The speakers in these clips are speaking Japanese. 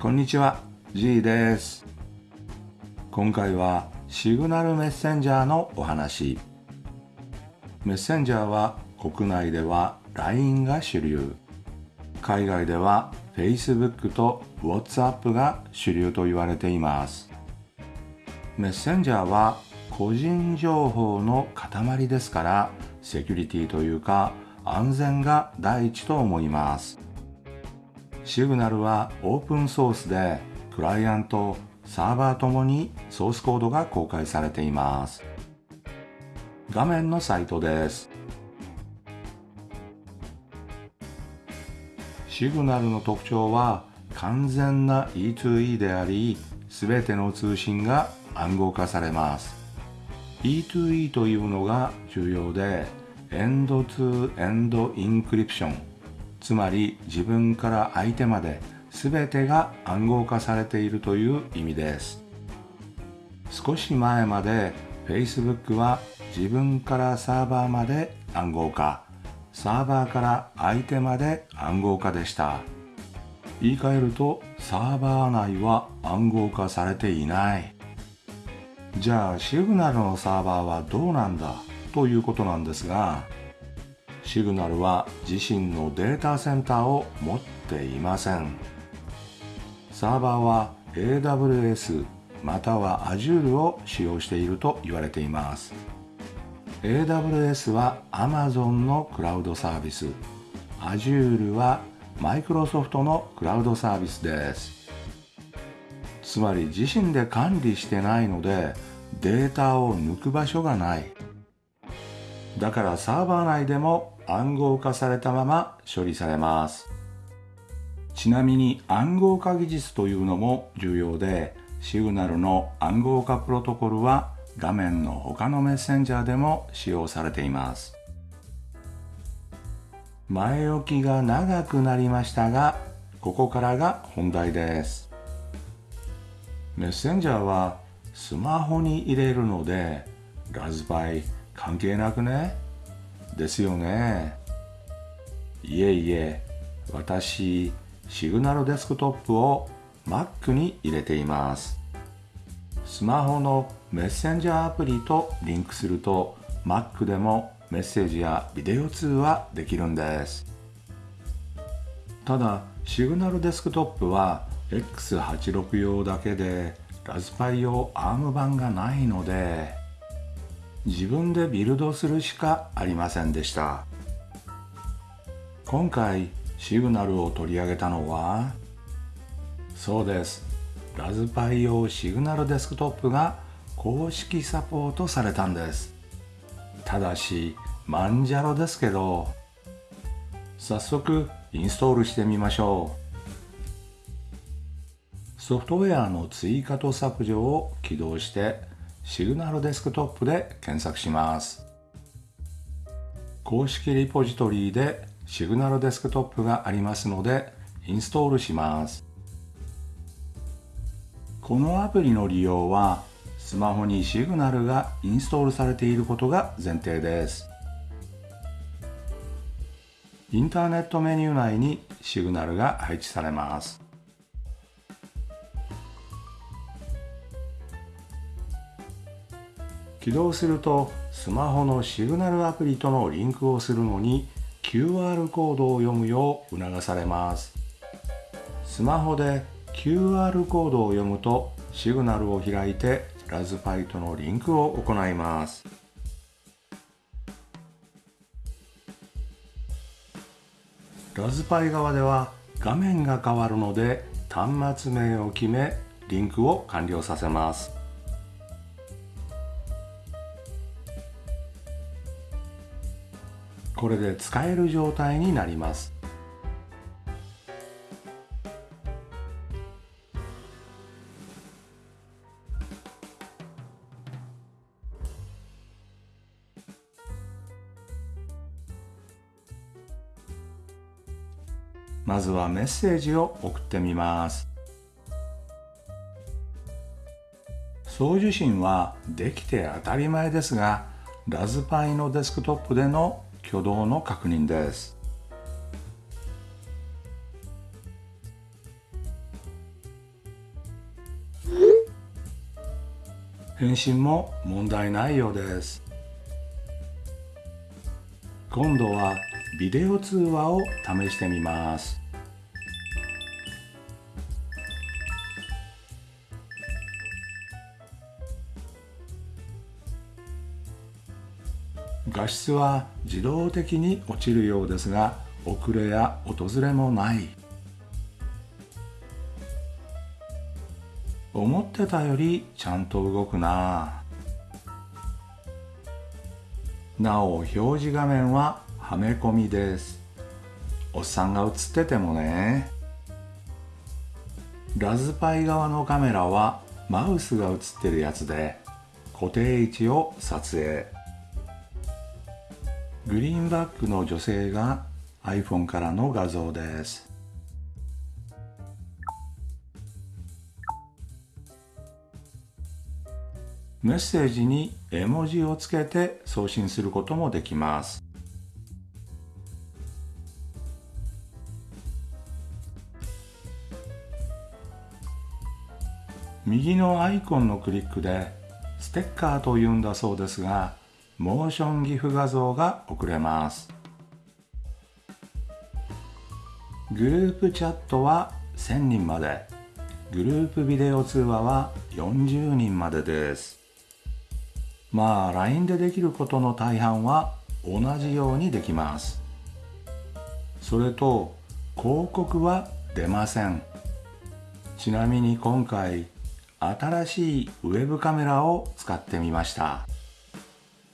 こんにちは G です。今回はシグナルメッセンジャーのお話。メッセンジャーは国内では LINE が主流。海外では Facebook と WhatsApp が主流と言われています。メッセンジャーは個人情報の塊ですからセキュリティというか安全が第一と思います。シグナルはオープンソースでクライアントサーバーともにソースコードが公開されています。画面のサイトです。シグナルの特徴は完全な E2E であり全ての通信が暗号化されます。E2E というのが重要でend-to-end encryption。つまり自分から相手まで全てが暗号化されているという意味です。少し前まで Facebook は自分からサーバーまで暗号化。サーバーから相手まで暗号化でした。言い換えるとサーバー内は暗号化されていない。じゃあシグナルのサーバーはどうなんだ？ということなんですがシグナルは自身のデータセンターを持っていません。サーバーは AWS または Azure を使用していると言われています。AWS は Amazon のクラウドサービス。Azure はマイクロソフトのクラウドサービスです。つまり自身で管理してないのでデータを抜く場所がない。だからサーバー内でも暗号化されたまま処理されます。ちなみに暗号化技術というのも重要でシグナルの暗号化プロトコルは画面の他のメッセンジャーでも使用されています。前置きが長くなりましたがここからが本題です。メッセンジャーはスマホに入れるのでラズパイ関係なくね？ですよね。いえいえ私シグナルデスクトップを Mac に入れています。スマホのメッセンジャーアプリとリンクすると Mac でもメッセージやビデオ通話できるんです。ただシグナルデスクトップは X86 用だけでラズパイ用 ARM 版がないので自分でビルドするしかありませんでした。今回シグナルを取り上げたのはそうです。ラズパイ用シグナルデスクトップが公式サポートされたんです。ただしマンジャロですけど早速インストールしてみましょう。ソフトウェアの追加と削除を起動してシグナルデスクトップで検索します。公式リポジトリでシグナルデスクトップがありますのでインストールします。このアプリの利用はスマホにシグナルがインストールされていることが前提です。インターネットメニュー内にシグナルが配置されます。起動するとスマホのシグナルアプリとのリンクをするのに QR コードを読むよう促されます。スマホで QR コードを読むとシグナルを開いてラズパイとのリンクを行います。ラズパイ側では画面が変わるので端末名を決めリンクを完了させます。これで使える状態になります。まずはメッセージを送ってみます。送受信はできて当たり前ですがラズパイのデスクトップでの挙動の確認です。返信も問題ないようです。今度はビデオ通話を試してみます。画質は自動的に落ちるようですが遅れや訪れもない。思ってたよりちゃんと動くな。なお表示画面ははめ込みです。おっさんが映っててもね。ラズパイ側のカメラはマウスが映ってるやつで固定位置を撮影。グリーンバックの女性が iPhone からの画像です。メッセージに絵文字をつけて送信することもできます。右のアイコンのクリックでステッカーというんだそうですがモーション GIF 画像が送れます。グループチャットは1000人まで。グループビデオ通話は40人までです。まあ LINE でできることの大半は同じようにできます。それと広告は出ません。ちなみに今回新しいウェブカメラを使ってみました。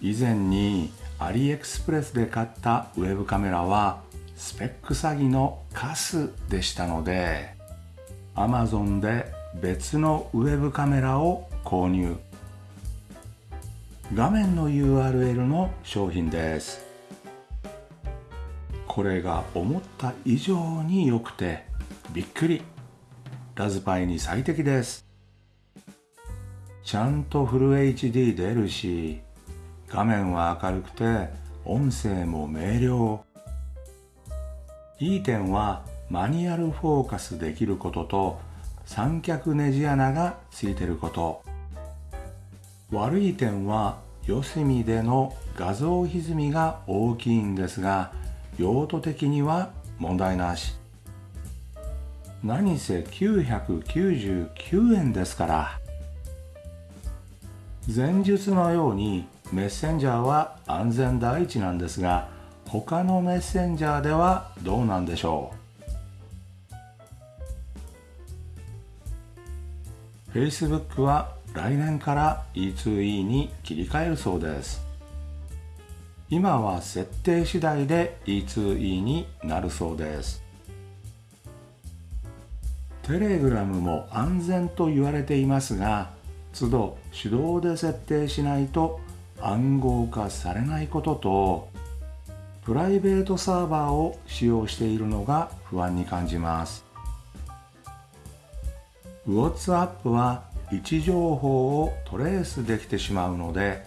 以前にアリエクスプレスで買ったウェブカメラはスペック詐欺のカスでしたので Amazon で別のウェブカメラを購入。画面の URL の商品です。これが思った以上に良くてびっくり。ラズパイに最適です。ちゃんとフル HD 出るし画面は明るくて音声も明瞭。いい点はマニュアルフォーカスできることと三脚ネジ穴がついてること。悪い点は四隅での画像歪みが大きいんですが用途的には問題なし。何せ999円ですから。前述のようにメッセンジャーは安全第一なんですが他のメッセンジャーではどうなんでしょう？Facebook は来年から E2E に切り替えるそうです。今は設定次第で E2E になるそうです。テレグラムも安全と言われていますが都度手動で設定しないと暗号化されないこととプライベートサーバーを使用しているのが不安に感じます。WhatsApp は位置情報をトレースできてしまうので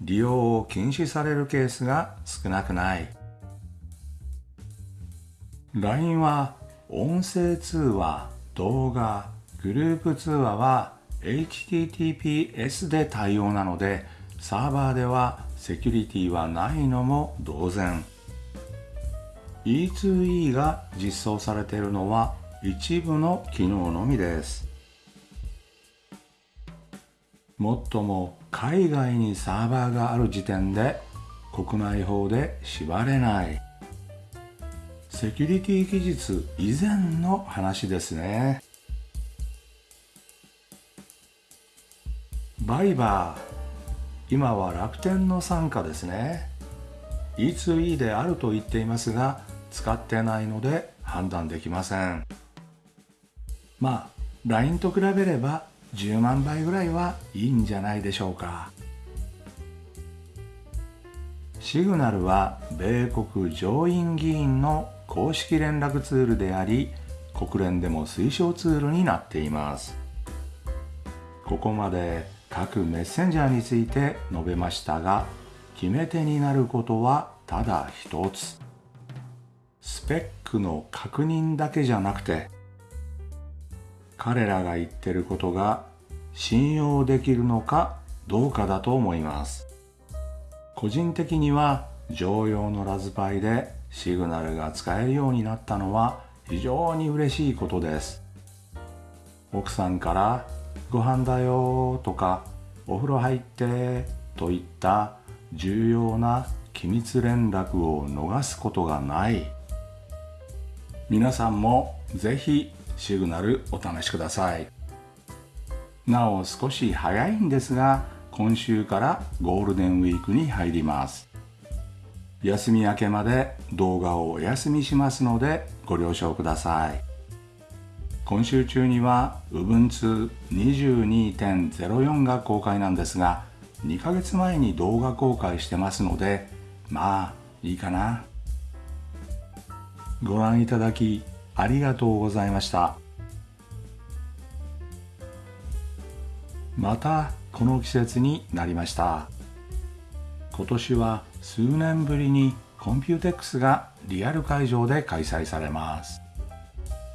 利用を禁止されるケースが少なくない。LINE は音声通話動画グループ通話は HTTPS で対応なのでサーバーではセキュリティはないのも同然。E2E が実装されているのは一部の機能のみです。もっとも海外にサーバーがある時点で国内法で縛れない。セキュリティ技術以前の話ですね。バイバー。今は楽天の傘下ですね。E2E であると言っていますが使ってないので判断できません。まあ LINE と比べれば10万倍ぐらいはいいんじゃないでしょうか。シグナルは米国上院議員の公式連絡ツールであり国連でも推奨ツールになっています。ここまで各メッセンジャーについて述べましたが決め手になることはただ一つ。スペックの確認だけじゃなくて彼らが言ってることが信用できるのかどうかだと思います。個人的には常用のラズパイでシグナルが使えるようになったのは非常に嬉しいことです。奥さんから「ご飯だよ」とか「お風呂入って」といった重要な機密連絡を逃すことがない。皆さんもぜひシグナルお試しください。なお少し早いんですが今週からゴールデンウィークに入ります。休み明けまで動画をお休みしますのでご了承ください。今週中には Ubuntu22.04 が公開なんですが2ヶ月前に動画公開してますのでまあいいかな。ご覧いただきありがとうございました。またこの季節になりました。今年は数年ぶりに COMPUTEX がリアル会場で開催されます。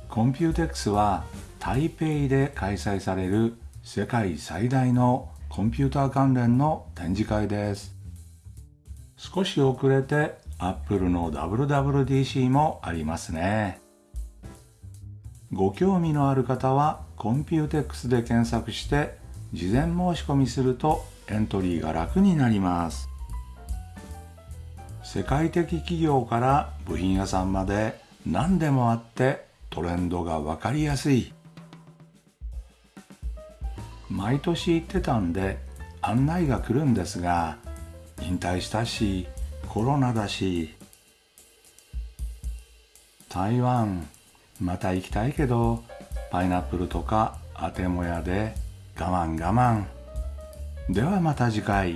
COMPUTEX は台北で開催される世界最大のコンピューター関連の展示会です。少し遅れて Apple の WWDC もありますね。ご興味のある方は COMPUTEX で検索して事前申し込みするとエントリーが楽になります。世界的企業から部品屋さんまで何でもあってトレンドが分かりやすい。毎年行ってたんで案内が来るんですが引退したしコロナだし台湾また行きたいけどパイナップルとかアテモヤで我慢我慢。ではまた次回。